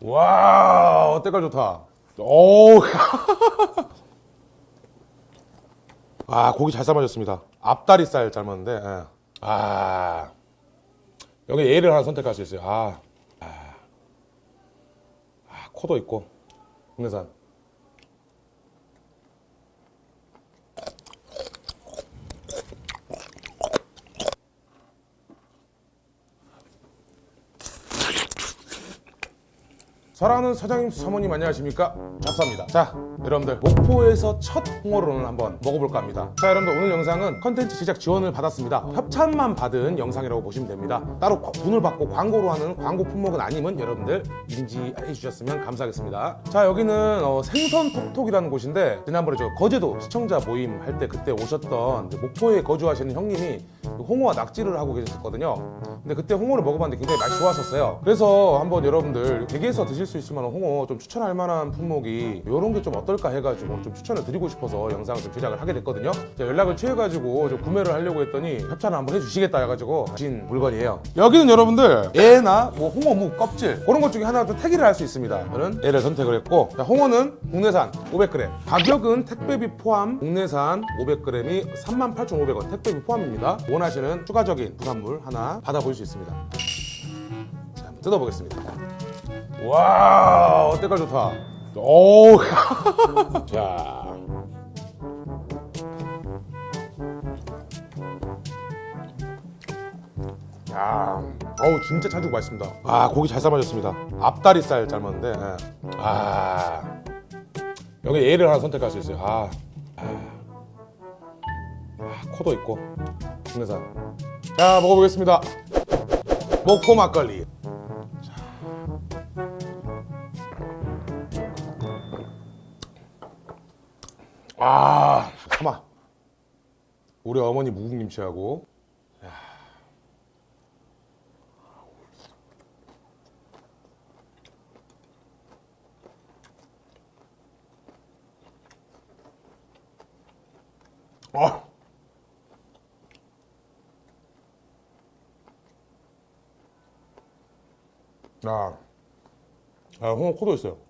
와 때깔 좋다 오. 아 고기 잘 삶아졌습니다 앞다리살 삶았는데 예. 아 여기 얘를 하나 선택할 수 있어요 아, 아. 아 코도 있고 국내산 사랑하는 사장님 사모님 안녕하십니까? 잡사입니다. 자 여러분들 목포에서 첫 오늘 한번 먹어볼까 합니다. 자 여러분들 오늘 영상은 컨텐츠 제작 지원을 받았습니다. 협찬만 받은 영상이라고 보시면 됩니다. 따로 돈을 받고 광고로 하는 광고 품목은 아님은 여러분들 인지해 주셨으면 감사하겠습니다. 자 여기는 어, 생선 톡톡이라는 곳인데 지난번에 저 거제도 시청자 모임 할 때 그때 오셨던 이제 목포에 거주하시는 형님이 홍어와 낙지를 하고 계셨거든요. 근데 그때 홍어를 먹어봤는데 굉장히 맛이 좋았었어요. 그래서 한번 여러분들 댁에서 드실 수 있을 만한 홍어 좀 추천할 만한 품목이 이런 게 좀 어떨까 해가지고 좀 추천을 드리고 싶어서 영상을 좀 제작을 하게 됐거든요. 연락을 취해가지고 좀 구매를 하려고 했더니 협찬을 한번 해주시겠다 해가지고 하신 물건이에요. 여기는 여러분들 애나 뭐 홍어 무 껍질 그런 것 중에 하나 좀 택일을 할 수 있습니다. 저는 애를 선택을 했고 자, 홍어는 국내산 500g 가격은 택배비 포함 국내산 500g이 38,500원. 택배비 포함입니다. 원하시는 추가적인 부산물 하나 받아볼 수 있습니다. 자 뜯어보겠습니다 와 때깔 좋다 오. 자. 야, 어우 진짜 찰지고 맛있습니다. 아 고기 잘 삶아졌습니다. 앞다리살 삶았는데, 예. 아 여기 얘를 하나 선택할 수 있어요. 아, 아, 아 코도 있고 국내산. 자 먹어보겠습니다. 목포 막걸리. 아, 참아. 우리 어머니 무국김치하고. 야. 아. 아, 아, 홍어 코도 있어요.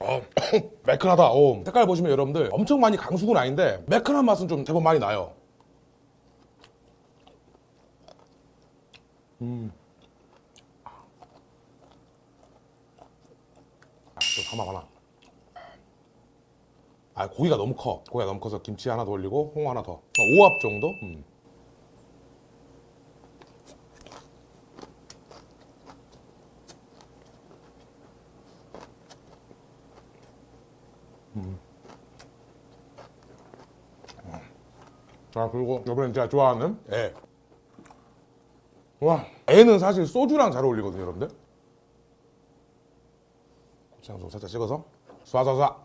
어, 매끈하다. 어, 색깔 보시면 여러분들 엄청 많이 강숙은 아닌데 매끈한 맛은 좀 제법 많이 나요. 음. 아, 좀 담아 봐라. 아, 고기가 너무 커. 고기가 너무 커서 김치 하나 더 올리고 홍어 하나 더. 어, 5합 정도? 음. 자 그리고 이번엔 제가 좋아하는 애. 와 애는 사실 소주랑 잘 어울리거든요 여러분들. 고추장 좀 살짝 찍어서 쏴쏴쏴.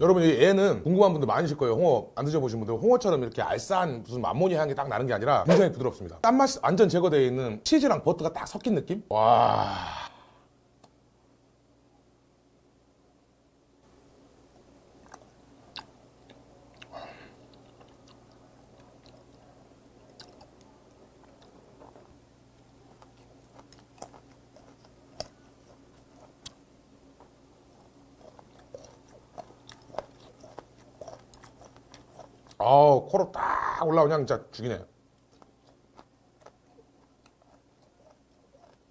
여러분 이 애는 궁금한 분들 많으실 거예요. 홍어 안 드셔보신 분들. 홍어처럼 이렇게 알싸한 무슨 암모니아 향이 딱 나는 게 아니라 굉장히 부드럽습니다. 짠맛이 완전 제거되어 있는 치즈랑 버터가 딱 섞인 느낌? 와 아우 코로 딱 올라오냐 진짜 죽이네.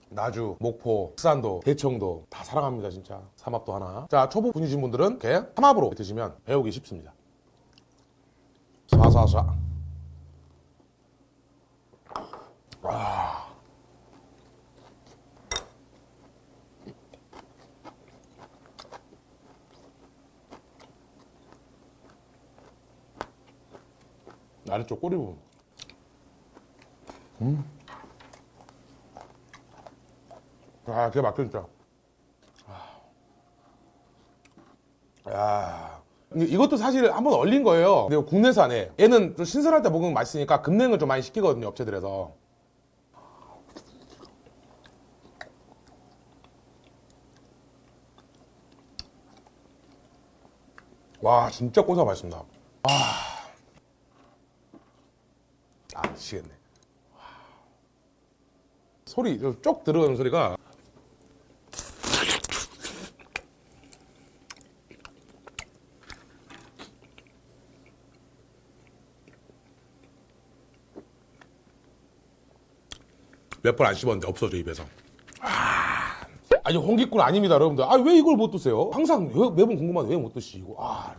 나주, 목포, 익산도, 대청도 다 사랑합니다 진짜. 삼합도 하나. 자 초보 분이신 분들은 이렇게 삼합으로 드시면 배우기 쉽습니다. 쏴쏴쏴. 아. 아래쪽 꼬리 부분. 음. 아, 기가 막혀, 진짜. 야. 이- 이것도 사실 한번 얼린 거예요. 근데 국내산에 얘는 좀 신선할 때 먹으면 맛있으니까 급냉을 좀 많이 시키거든요, 업체들에서. 와, 진짜 고소하 맛있습니다. 아, 아 미치겠네. 와. 소리 쪽 들어가는 소리가 몇 번 안 씹었는데 없어져 입에서. 아, 아니 홍기꾼 아닙니다, 여러분들. 아 왜 이걸 못 드세요? 항상 왜- 매번 궁금한데 왜 못 드시고? 아.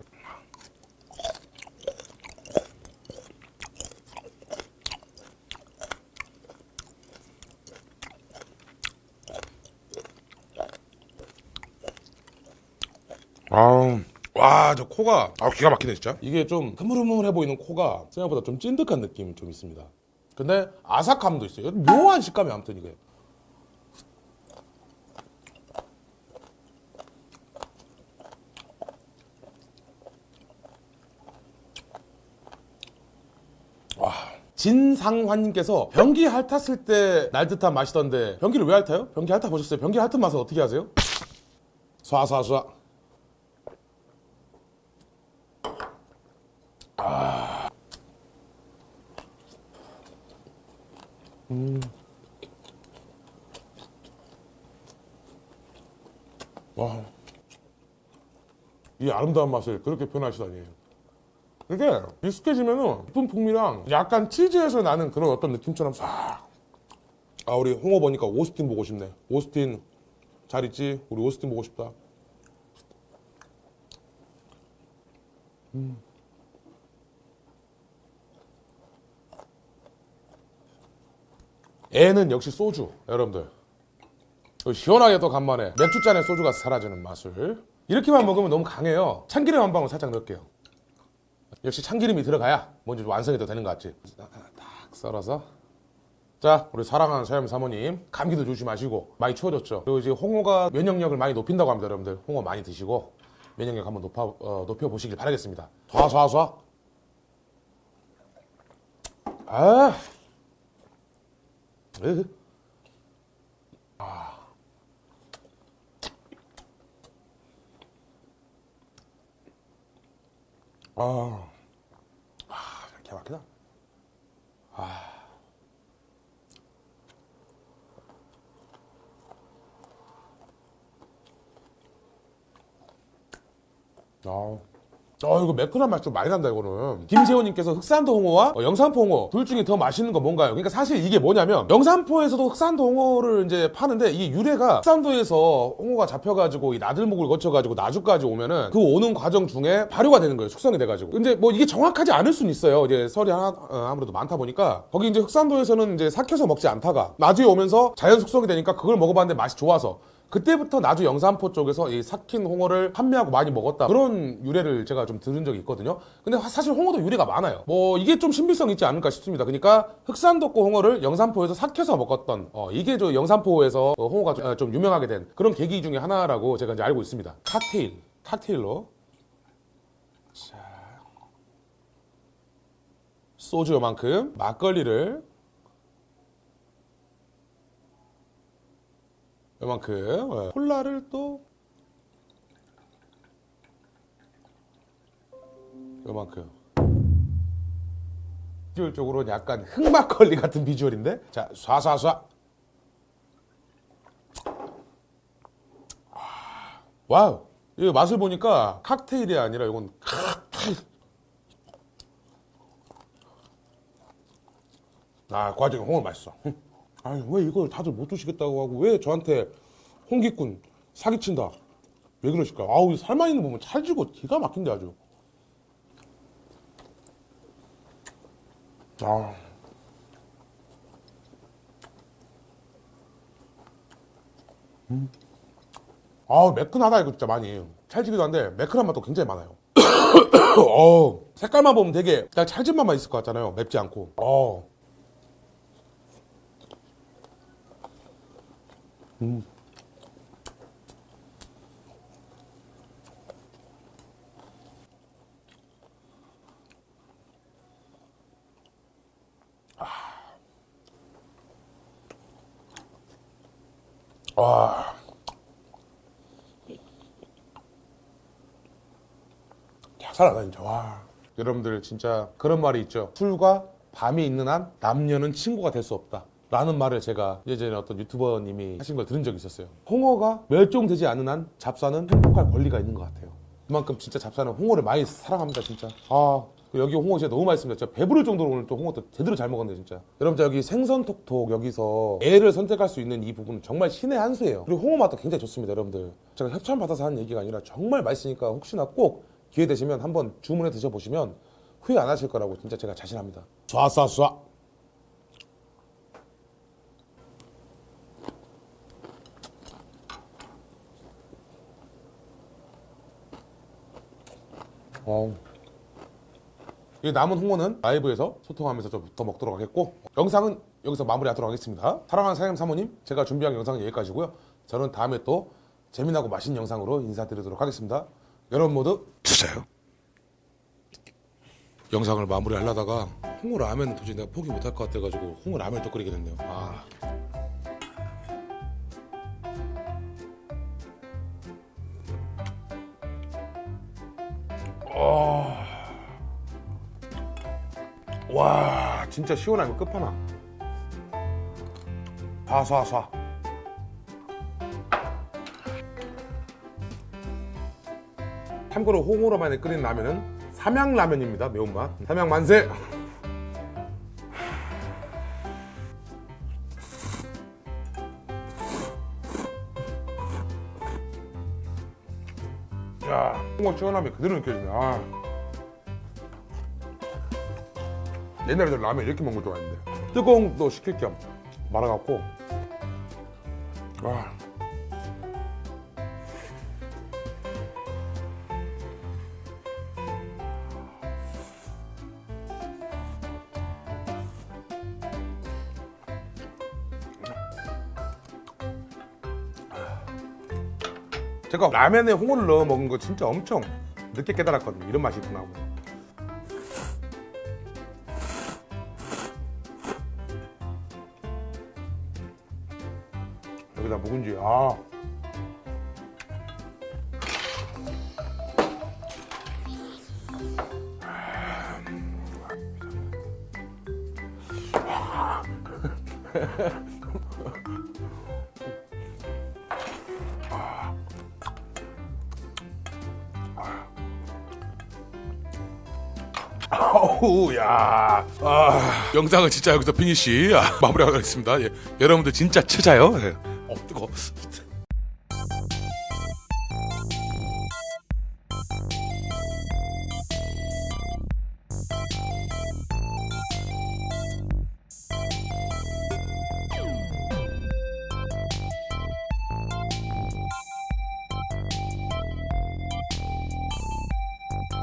아, 와, 저 코가 아 기가 막히네 진짜. 이게 좀 흐물흐물해 보이는 코가 생각보다 좀 찐득한 느낌이 좀 있습니다. 근데 아삭함도 있어요. 묘한 식감이 아무튼 이게. 와, 진상환님께서 변기 핥았을 때 날 듯한 맛이던데 변기를 왜 핥아요? 변기 핥아 보셨어요? 변기 핥은 맛을 어떻게 하세요? 쏴쏴쏴. 와, 이 아름다운 맛을 그렇게 표현하시다니. 이게 익숙해지면은 깊은 풍미랑 약간 치즈에서 나는 그런 어떤 느낌처럼 싹. 아, 우리 홍어 보니까 오스틴 보고 싶네. 오스틴 잘 있지? 우리 오스틴 보고 싶다. 애는 역시 소주, 여러분들. 또 시원하게 또 간만에 맥주잔에 소주가 사라지는 맛을. 이렇게만 먹으면 너무 강해요. 참기름 한 방울 살짝 넣을게요. 역시 참기름이 들어가야 뭔지 좀 완성이 더 되는 것 같지? 딱 썰어서. 자 우리 사랑하는 사장님 사모님 감기도 조심하시고 많이 추워졌죠? 그리고 이제 홍어가 면역력을 많이 높인다고 합니다 여러분들. 홍어 많이 드시고 면역력 한번 높아, 어, 높여보시길 바라겠습니다. 쏴쏴쏴. 아 으흐. 아, 아, 기가 막히다. 아. 아. 어, 이거 매끈한 맛 좀 많이 난다, 이거는. 김세호님께서 흑산도 홍어와 어, 영산포 홍어 둘 중에 더 맛있는 건 뭔가요? 그러니까 사실 이게 뭐냐면 영산포에서도 흑산도 홍어를 이제 파는데 이게 유래가 흑산도에서 홍어가 잡혀가지고 이 나들목을 거쳐가지고 나주까지 오면은 그 오는 과정 중에 발효가 되는 거예요. 숙성이 돼가지고. 근데 뭐 이게 정확하지 않을 수는 있어요. 이제 설이 하나, 어, 아무래도 많다 보니까 거기 이제 흑산도에서는 이제 삭혀서 먹지 않다가 나주에 오면서 자연 숙성이 되니까 그걸 먹어봤는데 맛이 좋아서 그때부터 나주 영산포 쪽에서 이 삭힌 홍어를 판매하고 많이 먹었다. 그런 유래를 제가 좀 들은 적이 있거든요. 근데 화- 사실 홍어도 유래가 많아요. 뭐 이게 좀 신빙성 있지 않을까 싶습니다. 그러니까 흑산도고 홍어를 영산포에서 삭혀서 먹었던 어, 이게 저 영산포에서 어, 홍어가 좀, 어, 좀 유명하게 된 그런 계기 중에 하나라고 제가 이제 알고 있습니다. 칵테일 칵테일로. 자 소주 요만큼 막걸리를 요만큼 예. 콜라를 또 요만큼. 비주얼적으로는 약간 흑막걸리 같은 비주얼인데? 자 쏴쏴쏴. 아, 와우. 이거 맛을 보니까 칵테일이 아니라 이건 칵테일. 아 과정에 홍어 맛있어. 흠. 아니 왜 이걸 다들 못 드시겠다고 하고 왜 저한테 홍기꾼 사기친다? 왜 그러실까? 아우 이 살만 있는 거 보면 찰지고 기가 막힌데 아주. 아. 음. 아 매끈하다 이거 진짜 많이. 찰지기도 한데 매끈한 맛도 굉장히 많아요. 어 색깔만 보면 되게 찰진 맛만 있을 것 같잖아요 맵지 않고. 어 음. 와. 야, 살아나 진짜 와. 여러분들 진짜 그런 말이 있죠. 술과 밤이 있는 한 남녀는 친구가 될 수 없다. 라는 말을 제가 예전에 어떤 유튜버님이 하신 걸 들은 적이 있었어요. 홍어가 멸종되지 않는 한 잡사는 행복할 권리가 있는 것 같아요. 그만큼 진짜 잡사는 홍어를 많이 사랑합니다, 진짜. 아, 여기 홍어 진짜 너무 맛있습니다. 진짜 배부를 정도로 오늘 또 홍어도 제대로 잘 먹었네요, 진짜. 여러분, 여기 생선톡톡 여기서 애를 선택할 수 있는 이 부분은 정말 신의 한 수예요. 그리고 홍어 맛도 굉장히 좋습니다, 여러분들. 제가 협찬 받아서 하는 얘기가 아니라 정말 맛있으니까 혹시나 꼭 기회 되시면 한번 주문해 드셔보시면 후회 안 하실 거라고 진짜 제가 자신합니다. 쏴쏴쏴. 어우. 이 남은 홍어는 라이브에서 소통하면서 좀 더 먹도록 하겠고 영상은 여기서 마무리하도록 하겠습니다. 사랑하는 사장님 사모님 제가 준비한 영상은 여기까지고요. 저는 다음에 또 재미나고 맛있는 영상으로 인사드리도록 하겠습니다. 여러분 모두 주세요. 영상을 마무리하려다가 홍어 라면 도저히 내가 포기 못할 것 같아가지고 홍어 라면을 또 끓이게 됐네요. 아. 와 진짜 시원하면 끝판왕. 사사사. 참고로 홍어로만에 끓인 라면은 삼양라면입니다 매운맛. 삼양 만세. 야 홍어 시원함이 그대로 느껴지네. 아. 옛날에는 라면 이렇게 먹는 거 좋아했는데. 뜨거운 거 시킬 겸 말아갖고. 와 제가 라면에 홍어를 넣어 먹은 거 진짜 엄청 늦게 깨달았거든요. 이런 맛이 있구나 하고. 묵은지. 아. 어우 야. 아, 영상은 진짜 여기서 피니시 아, 마무리하겠습니다. 예, 여러분들 진짜 찾아요. 예. 어 뜨거